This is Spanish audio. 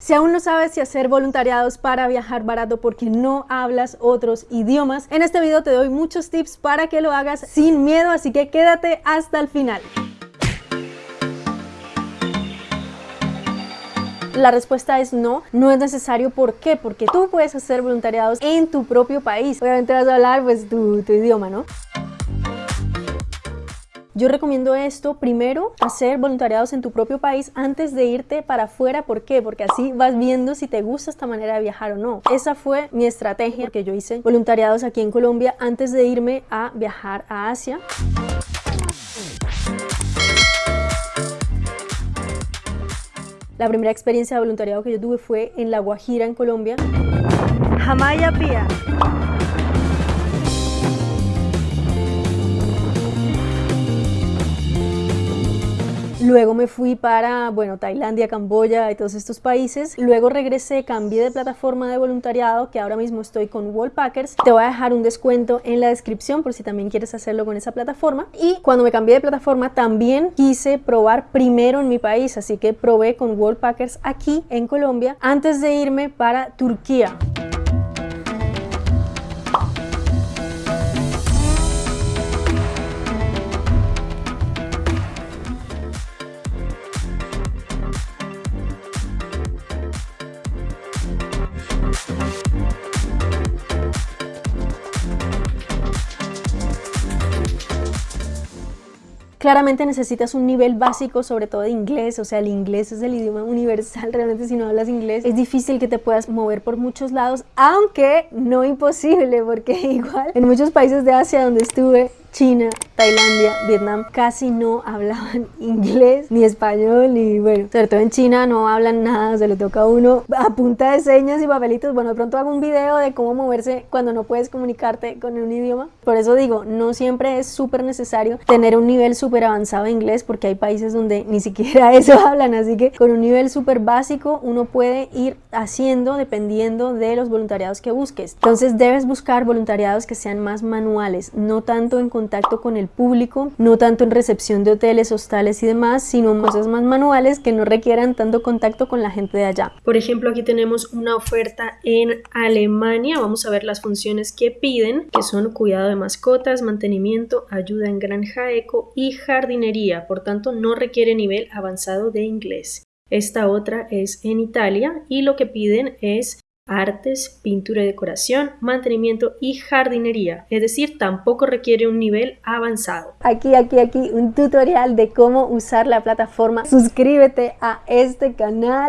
Si aún no sabes si hacer voluntariados para viajar barato porque no hablas otros idiomas, en este video te doy muchos tips para que lo hagas sin miedo, así que quédate hasta el final. La respuesta es no, no es necesario. ¿Por qué? Porque tú puedes hacer voluntariados en tu propio país. Obviamente vas a hablar pues tu, tu idioma, ¿no? Yo recomiendo esto primero, hacer voluntariados en tu propio país antes de irte para afuera. ¿Por qué? Porque así vas viendo si te gusta esta manera de viajar o no. Esa fue mi estrategia que yo hice voluntariados aquí en Colombia antes de irme a viajar a Asia. La primera experiencia de voluntariado que yo tuve fue en La Guajira, en Colombia. Jamaya Pía. Luego me fui para, bueno, Tailandia, Camboya y todos estos países. Luego regresé, cambié de plataforma de voluntariado, que ahora mismo estoy con Wallpackers. Te voy a dejar un descuento en la descripción por si también quieres hacerlo con esa plataforma. Y cuando me cambié de plataforma también quise probar primero en mi país, así que probé con Wallpackers aquí en Colombia antes de irme para Turquía. Claramente necesitas un nivel básico, sobre todo de inglés, o sea, el inglés es el idioma universal, realmente si no hablas inglés es difícil que te puedas mover por muchos lados, aunque no imposible, porque igual en muchos países de Asia donde estuve China, Tailandia, Vietnam casi no hablaban inglés ni español y bueno, sobre todo en China no hablan nada, se le toca a uno a punta de señas y papelitos. Bueno, de pronto hago un video de cómo moverse cuando no puedes comunicarte con un idioma. Por eso digo, no siempre es súper necesario tener un nivel súper avanzado de inglés porque hay países donde ni siquiera eso hablan, así que con un nivel súper básico uno puede ir haciendo dependiendo de los voluntariados que busques. Entonces debes buscar voluntariados que sean más manuales, no tanto en contacto con el público, no tanto en recepción de hoteles, hostales y demás, sino cosas más manuales que no requieran tanto contacto con la gente de allá. Por ejemplo, aquí tenemos una oferta en Alemania, vamos a ver las funciones que piden, que son cuidado de mascotas, mantenimiento, ayuda en granja eco y jardinería, por tanto no requiere nivel avanzado de inglés. Esta otra es en Italia y lo que piden es artes, pintura y decoración, mantenimiento y jardinería, es decir, tampoco requiere un nivel avanzado. Aquí, aquí, aquí un tutorial de cómo usar la plataforma. Suscríbete a este canal.